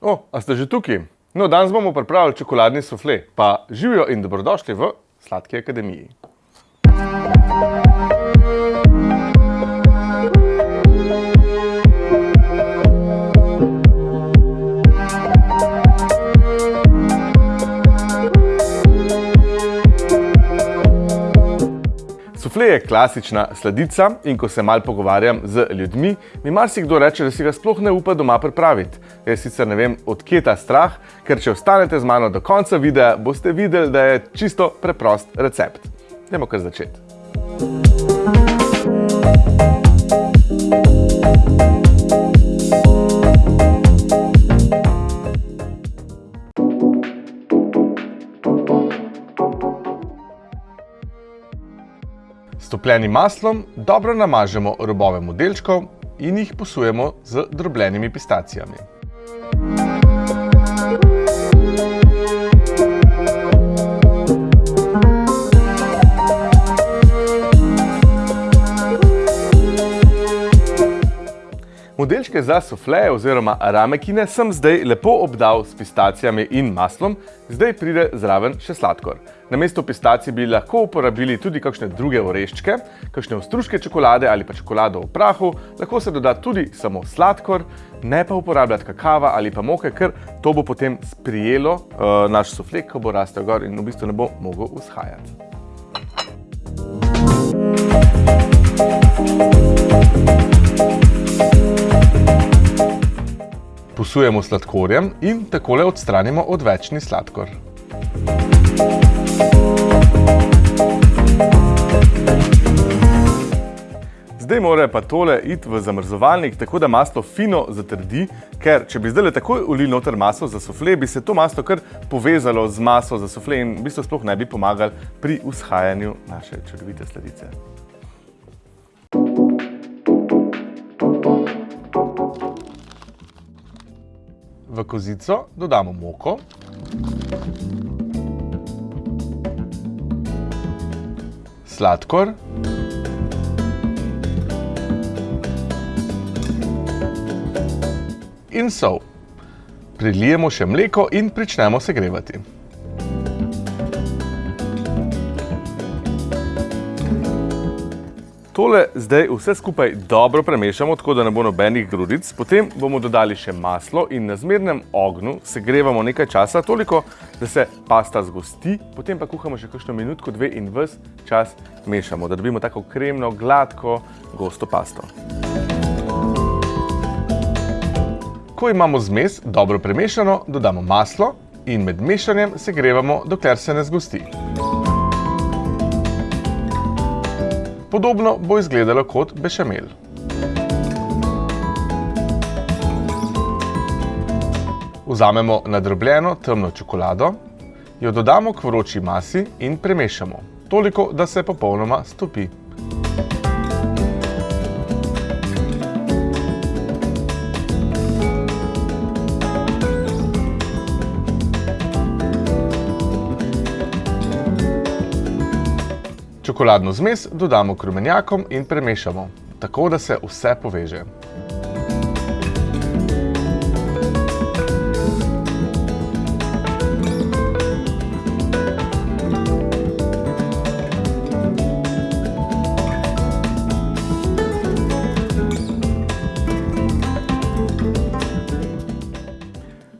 O, a ste že tukaj? No, danes bomo pripravili čokoladni sufle, pa živijo in dobrodošli v Sladki akademiji. Klasična sladica in ko se mal pogovarjam z ljudmi, mi marsikdo reče, da si ga sploh ne upa doma pripraviti. Jaz sicer ne vem, odkje ta strah, ker če ostanete z mano do konca videa, boste videli, da je čisto preprost recept. Dajmo kar začeti. S topljenim maslom dobro namažemo robove modelčkov in jih posujemo z drobljenimi pistacijami. Modelčke za sufleje oziroma ramekine sem zdaj lepo obdal s pistacijami in maslom, zdaj pride zraven še sladkor. Namesto pistacij bi lahko uporabili tudi kakšne druge oreščke, kakšne ostruške čokolade ali pa čokolado v prahu, lahko se doda tudi samo sladkor, ne pa uporabljati kakava ali pa moke, ker to bo potem sprijelo uh, naš sufle, ko bo rastel gor in v bistvu ne bo mogel vzhajati. Posujemo sladkorjem in takole odstranimo odvečni sladkor. Zdaj mora pa tole iti v zamrzovalnik, tako da maslo fino zatrdi, ker če bi zdajle takoj ulili noter maslo za sufle, bi se to maslo kar povezalo z maslo za sufle in v bistvu sploh ne bi pomagali pri vzhajanju naše čudovite sladice. Kozico dodamo moko. Sladkor. In sol. Prilijemo še mleko in pričnemo segrevati. Tole zdaj vse skupaj dobro premešamo, tako da ne bo nobenih grudic. Potem bomo dodali še maslo in na zmernem ognju segrevamo nekaj časa, toliko, da se pasta zgosti. Potem pa kuhamo še kakšno minutko, dve in ves čas mešamo, da dobimo tako kremno, gladko, gosto pasto. Ko imamo zmes dobro premešano, dodamo maslo in med mešanjem segrevamo, dokler se ne zgosti. Podobno bo izgledalo kot bešamel. Vzamemo nadrobljeno temno čokolado, jo dodamo k vroči masi in premešamo. Toliko, da se popolnoma stopi. Čokoladno zmes dodamo k rumenjakom in premešamo, tako da se vse poveže.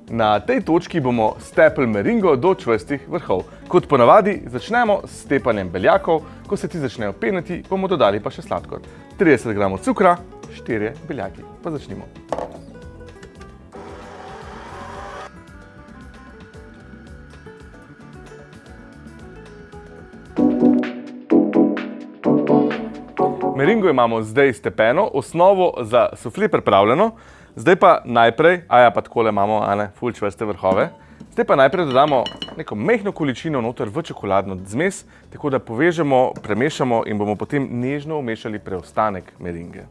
Na tej točki bomo stepli meringo do čvrstih vrhov. Kot ponavadi, začnemo s stepanjem beljakov. Ko se ti začnejo peniti, bomo dodali pa še sladkor. 30 gramov cukra, 4 beljaki. Pa začnimo. Meringo imamo zdaj stepeno, osnovo za sufle pripravljeno. Zdaj pa najprej, aja pa takole imamo, ane, ful čvrste vrhove. Zdaj pa najprej dodamo neko mehno količino noter v čokoladno zmes, tako da povežemo, premešamo in bomo potem nežno umešali preostanek meringe.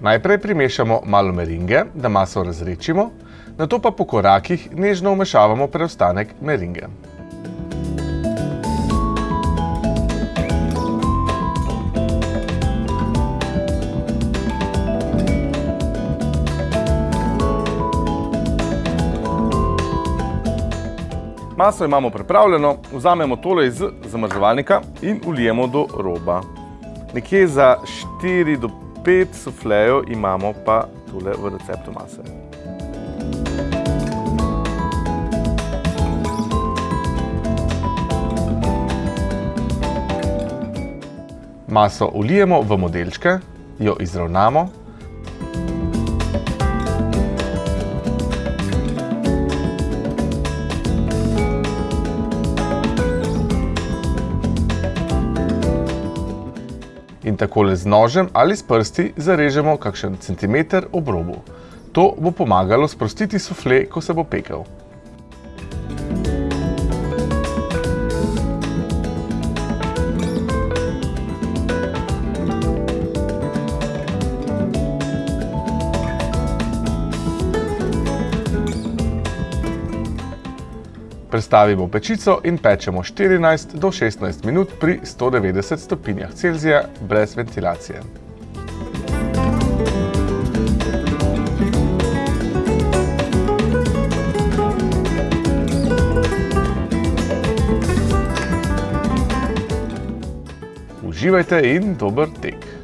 Najprej primešamo malo meringe, da maso razredčimo, nato pa po korakih nežno umešavamo preostanek meringe. Maso imamo pripravljeno, vzamemo tole iz zamrzovalnika in ulijemo do roba. Nekje za 4 do 5 suflejev imamo pa tole v receptu mase. Maso ulijemo v modelčke, jo izravnamo in takole z nožem ali s prsti zarežemo kakšen centimeter ob robu. To bo pomagalo sprostiti sufle, ko se bo pekel. Prestavimo pečico in pečemo 14 do 16 minut pri 190 stopinjah Celzija brez ventilacije. Uživajte in dober tek!